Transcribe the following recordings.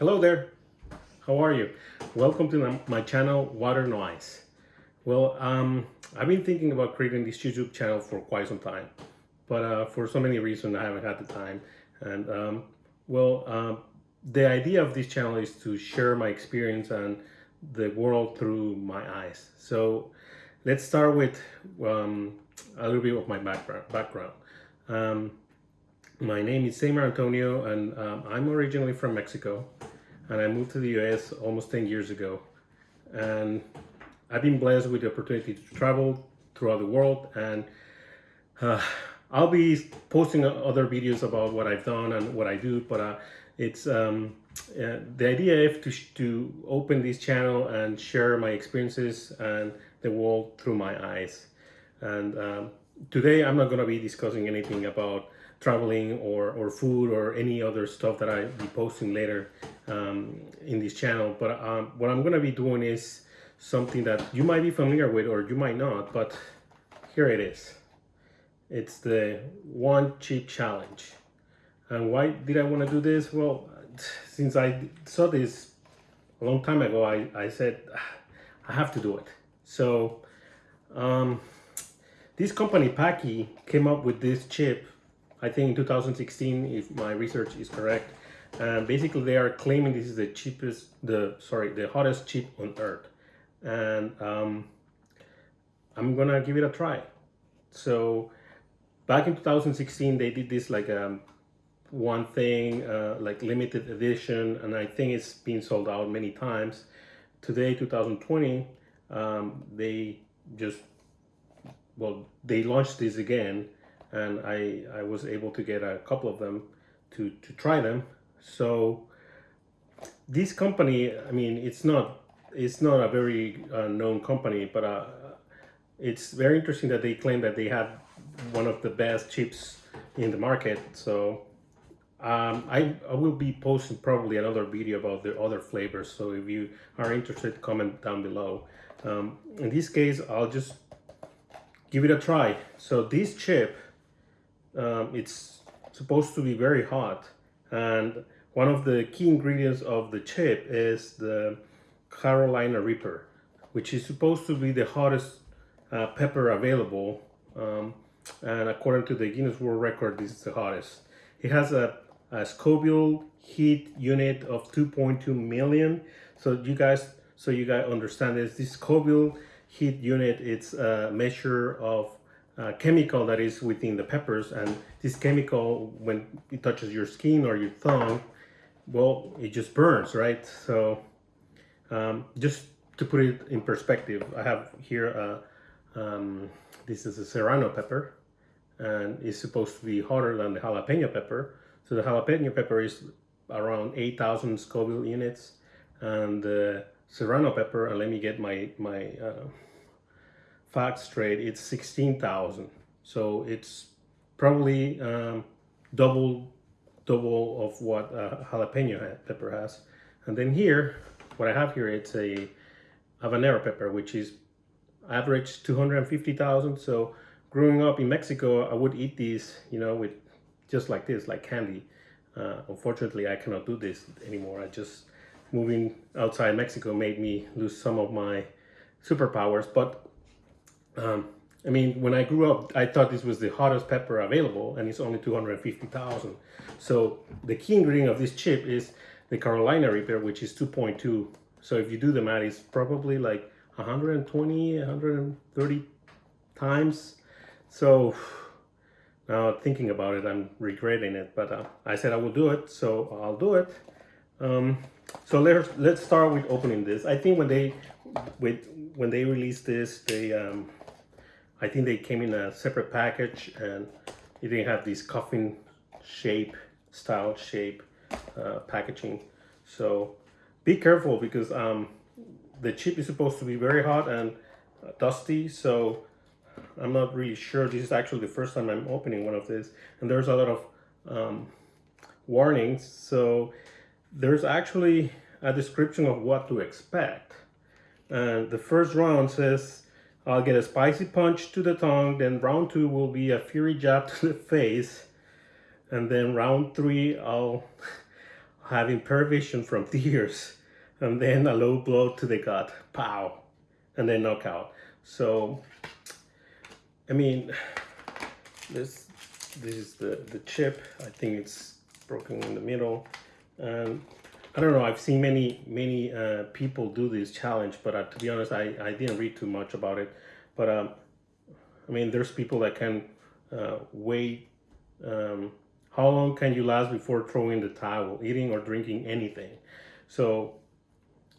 Hello there, how are you? Welcome to my channel, Water No Ice. Well, um, I've been thinking about creating this YouTube channel for quite some time, but uh, for so many reasons I haven't had the time. And um, well, um, the idea of this channel is to share my experience and the world through my eyes. So let's start with um, a little bit of my background. background. Um, my name is Seymour Antonio and um, I'm originally from Mexico and I moved to the US almost 10 years ago. And I've been blessed with the opportunity to travel throughout the world and uh, I'll be posting other videos about what I've done and what I do, but uh, it's um, uh, the idea is to, to open this channel and share my experiences and the world through my eyes. And um, today I'm not going to be discussing anything about traveling or, or food or any other stuff that I'll be posting later um, in this channel. But um, what I'm going to be doing is something that you might be familiar with or you might not, but here it is. It's the one chip challenge. And why did I want to do this? Well, since I saw this a long time ago, I, I said, ah, I have to do it. So um, this company, Paqui, came up with this chip I think in 2016, if my research is correct. And basically they are claiming this is the cheapest, the sorry, the hottest chip on earth. And um, I'm gonna give it a try. So back in 2016, they did this like um, one thing, uh, like limited edition, and I think it's been sold out many times. Today, 2020, um, they just, well, they launched this again and I, I was able to get a couple of them to, to try them. So this company, I mean, it's not it's not a very uh, known company, but uh, it's very interesting that they claim that they have one of the best chips in the market. So um, I, I will be posting probably another video about the other flavors. So if you are interested, comment down below. Um, in this case, I'll just give it a try. So this chip um, it's supposed to be very hot and one of the key ingredients of the chip is the Carolina Reaper which is supposed to be the hottest uh, pepper available um, and according to the Guinness World Record this is the hottest. It has a, a Scoville heat unit of 2.2 million so you guys so you guys understand this this Scoville heat unit it's a measure of uh, chemical that is within the peppers and this chemical when it touches your skin or your tongue well it just burns right so um, just to put it in perspective I have here uh, um, this is a serrano pepper and it's supposed to be hotter than the jalapeno pepper so the jalapeno pepper is around 8,000 Scoville units and the serrano pepper and let me get my my uh, facts straight, it's 16,000. So it's probably um, double double of what a jalapeno pepper has. And then here, what I have here, it's a habanero pepper, which is average 250,000. So growing up in Mexico, I would eat these, you know, with just like this, like candy. Uh, unfortunately, I cannot do this anymore. I just moving outside Mexico made me lose some of my superpowers. But um, I mean, when I grew up, I thought this was the hottest pepper available and it's only 250,000. So the key ingredient of this chip is the Carolina Reaper, which is 2.2. So if you do the math, it's probably like 120, 130 times. So now thinking about it, I'm regretting it, but uh, I said I will do it, so I'll do it. Um, so let's let's start with opening this. I think when they with when they released this, they um, I think they came in a separate package and it didn't have this coffin shape, style shape uh, packaging. So be careful because um, the chip is supposed to be very hot and uh, dusty. So I'm not really sure. This is actually the first time I'm opening one of these. And there's a lot of um, warnings. So there's actually a description of what to expect. And the first round says I'll get a spicy punch to the tongue, then round two will be a fury jab to the face, and then round three, I'll having perivision from tears, and then a low blow to the gut, pow, and then knockout. So, I mean, this this is the the chip. I think it's broken in the middle, and I don't know. I've seen many many uh, people do this challenge, but uh, to be honest, I I didn't read too much about it. But um, I mean, there's people that can uh, wait. Um, how long can you last before throwing the towel, eating or drinking anything? So,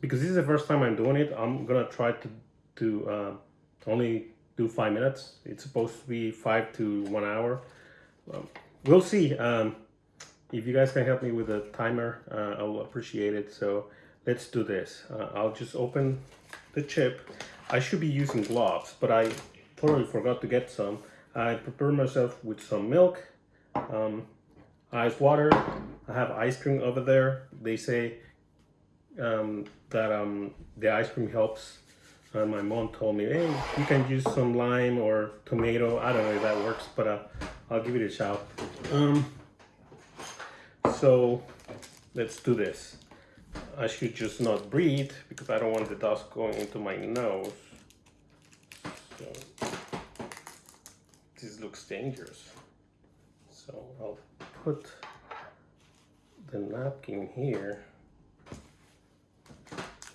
because this is the first time I'm doing it, I'm gonna try to to uh, only do five minutes. It's supposed to be five to one hour. Um, we'll see. Um, if you guys can help me with a timer, uh, I'll appreciate it. So let's do this. Uh, I'll just open the chip. I should be using gloves, but I totally forgot to get some. I prepared myself with some milk, um, ice water. I have ice cream over there. They say um, that um, the ice cream helps. Uh, my mom told me, hey, you can use some lime or tomato. I don't know if that works, but uh, I'll give it a shot. Um, so let's do this. I should just not breathe because I don't want the dust going into my nose. So this looks dangerous. So I'll put the napkin here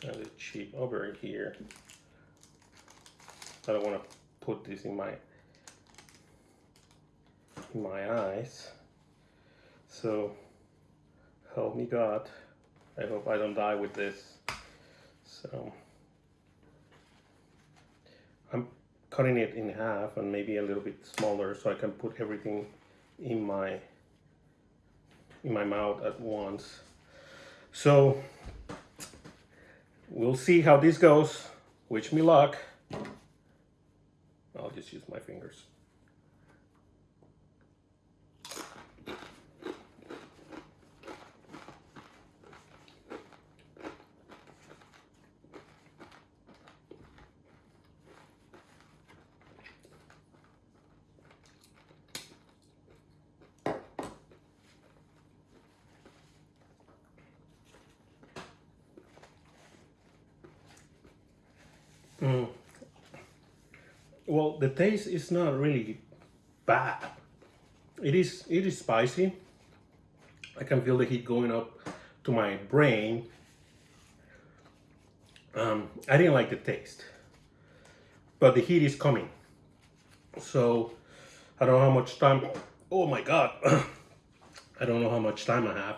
and the cheap over here. I don't want to put this in my in my eyes. So help me God. I hope I don't die with this. So I'm cutting it in half and maybe a little bit smaller so I can put everything in my in my mouth at once. So we'll see how this goes. Wish me luck. I'll just use my fingers. Mm. Well, the taste is not really bad. It is it is spicy. I can feel the heat going up to my brain. Um, I didn't like the taste, but the heat is coming. So I don't know how much time. Oh my God! I don't know how much time I have,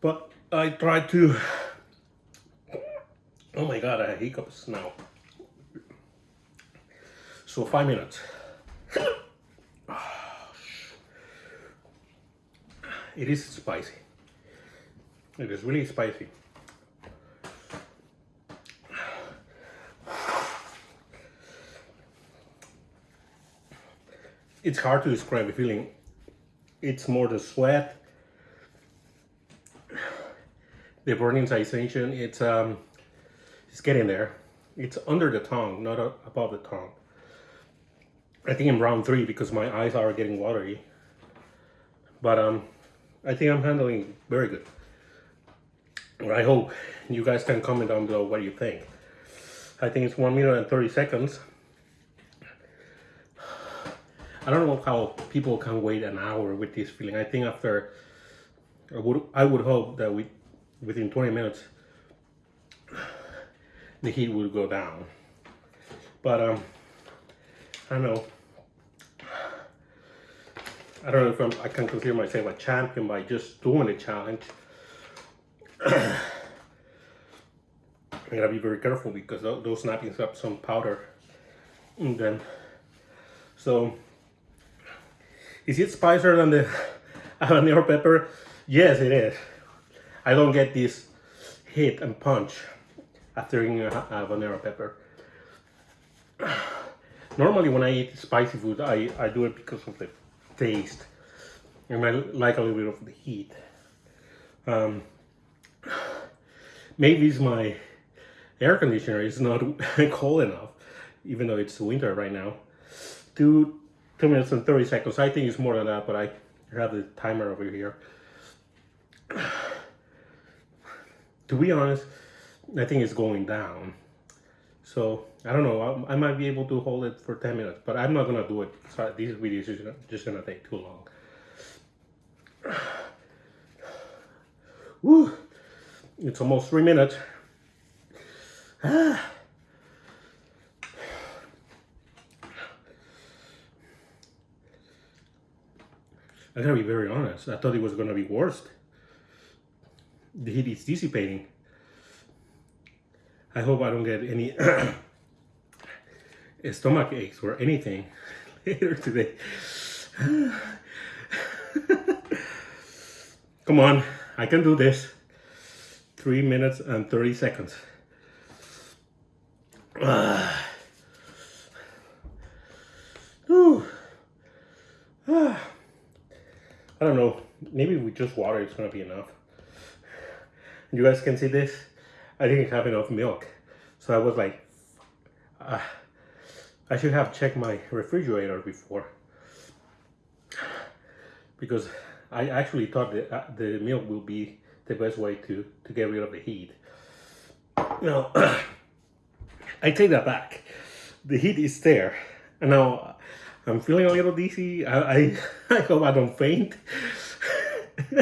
but I try to Oh my god, I have hiccups now. So five minutes. It is spicy. It is really spicy. It's hard to describe the feeling. It's more the sweat, the burning sensation. It's um, getting there. It's under the tongue, not above the tongue. I think I'm round three because my eyes are getting watery. But um, I think I'm handling very good. I hope you guys can comment down below what you think. I think it's one minute and 30 seconds. I don't know how people can wait an hour with this feeling. I think after, I would, I would hope that we, within 20 minutes, the heat would go down. But um, I know. I don't know if I'm, I can consider myself a champion by just doing the challenge. I gotta be very careful because those napkins have some powder and then so is it spicier than the habanero pepper yes it is I don't get this hit and punch after eating a, habanero pepper. Normally when I eat spicy food, I, I do it because of the taste. And I like a little bit of the heat. Um, maybe it's my air conditioner is not cold enough, even though it's winter right now. Two, two minutes and 30 seconds. I think it's more than that, but I have the timer over here. to be honest, I think it's going down. So I don't know. I, I might be able to hold it for 10 minutes, but I'm not gonna do it. Sorry, these videos are just gonna take too long. Woo! It's almost three minutes. Ah. I gotta be very honest. I thought it was gonna be worse. The heat is dissipating. I hope I don't get any stomach aches or anything later today. Come on, I can do this. Three minutes and 30 seconds. Ah. I don't know. Maybe with just water, it's gonna be enough. You guys can see this. I didn't have enough milk, so I was like, uh, I should have checked my refrigerator before because I actually thought that uh, the milk will be the best way to to get rid of the heat. Now, I take that back. The heat is there, and now I'm feeling a little dizzy. I, I, I hope I don't faint.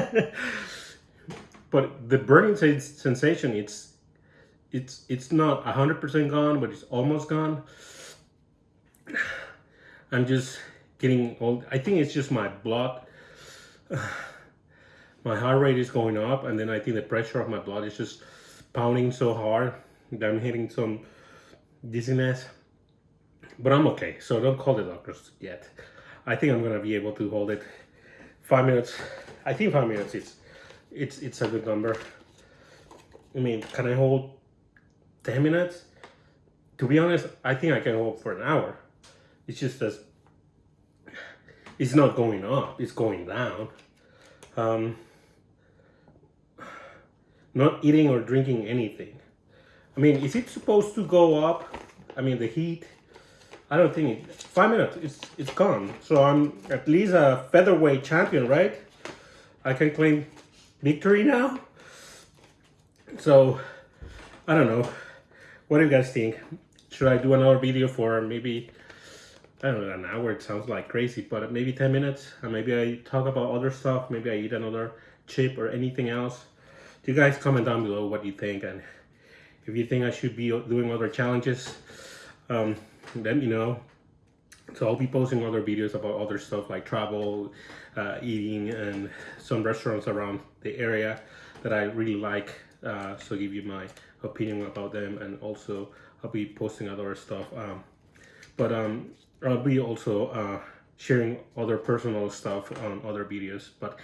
but the burning sensation, it's it's it's not 100% gone, but it's almost gone. I'm just getting old. I think it's just my blood. my heart rate is going up, and then I think the pressure of my blood is just pounding so hard that I'm hitting some dizziness but I'm okay. So don't call the doctors yet. I think I'm gonna be able to hold it five minutes. I think five minutes is it's it's a good number. I mean, can I hold 10 minutes? To be honest, I think I can hold for an hour. It's just that it's not going up, it's going down. Um, not eating or drinking anything. I mean, is it supposed to go up? I mean, the heat I don't think it, five minutes, it's, it's gone. So I'm at least a featherweight champion, right? I can claim victory now. So, I don't know. What do you guys think? Should I do another video for maybe, I don't know, an hour? It sounds like crazy, but maybe 10 minutes. And maybe I talk about other stuff. Maybe I eat another chip or anything else. Do you guys comment down below what you think and if you think I should be doing other challenges. Um, let me know. So I'll be posting other videos about other stuff like travel, uh, eating, and some restaurants around the area that I really like. Uh, so give you my opinion about them, and also I'll be posting other stuff. Um, but um, I'll be also uh, sharing other personal stuff on other videos. But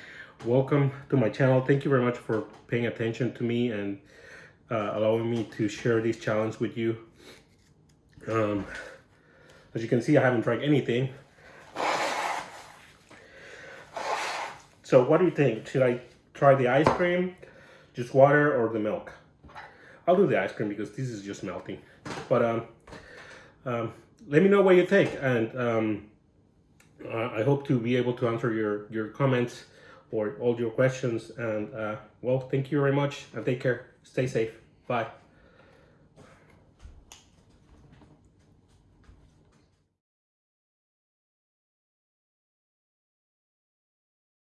welcome to my channel. Thank you very much for paying attention to me and uh, allowing me to share this challenge with you. Um, as you can see, I haven't drank anything. So what do you think? Should I try the ice cream, just water, or the milk? I'll do the ice cream because this is just melting. But um, um, let me know what you think. And um, I hope to be able to answer your, your comments or all your questions. And uh, well, thank you very much and take care. Stay safe. Bye.